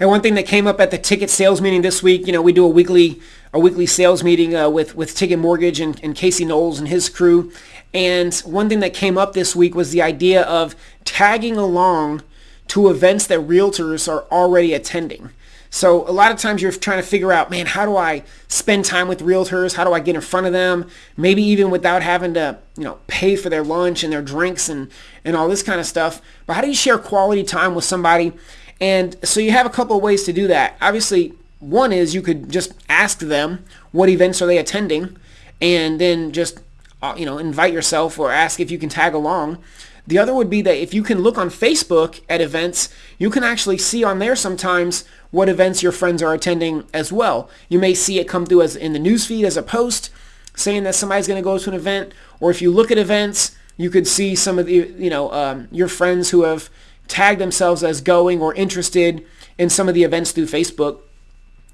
And one thing that came up at the ticket sales meeting this week, you know, we do a weekly a weekly sales meeting uh, with with Ticket Mortgage and, and Casey Knowles and his crew. And one thing that came up this week was the idea of tagging along to events that realtors are already attending. So a lot of times you're trying to figure out, man, how do I spend time with realtors? How do I get in front of them? Maybe even without having to, you know, pay for their lunch and their drinks and, and all this kind of stuff. But how do you share quality time with somebody? And so you have a couple of ways to do that. Obviously, one is you could just ask them what events are they attending and then just, uh, you know, invite yourself or ask if you can tag along. The other would be that if you can look on Facebook at events, you can actually see on there sometimes what events your friends are attending as well. You may see it come through as in the newsfeed as a post saying that somebody's going to go to an event, or if you look at events, you could see some of the you know um, your friends who have tagged themselves as going or interested in some of the events through Facebook.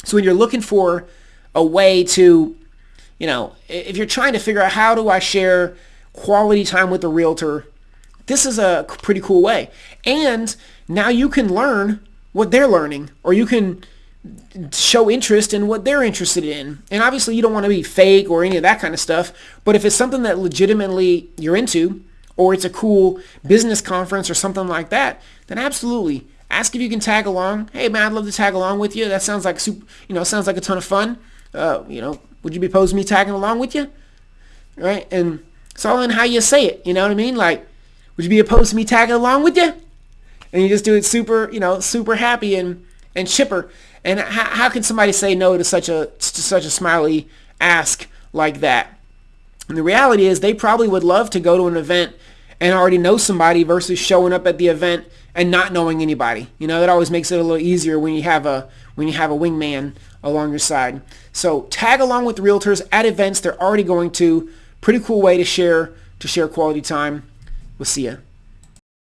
So when you're looking for a way to, you know, if you're trying to figure out how do I share quality time with a realtor this is a pretty cool way. And now you can learn what they're learning or you can show interest in what they're interested in. And obviously you don't want to be fake or any of that kind of stuff, but if it's something that legitimately you're into or it's a cool business conference or something like that, then absolutely ask if you can tag along. Hey man, I'd love to tag along with you. That sounds like super, you know, sounds like a ton of fun. Uh, you know, would you be opposed to me tagging along with you? Right? And it's all in how you say it. You know what I mean? Like, would you be opposed to me tagging along with you? And you just do it super, you know, super happy and, and chipper. And how, how can somebody say no to such a to such a smiley ask like that? And the reality is they probably would love to go to an event and already know somebody versus showing up at the event and not knowing anybody. You know, that always makes it a little easier when you have a when you have a wingman along your side. So tag along with realtors at events they're already going to. Pretty cool way to share to share quality time. We'll see you.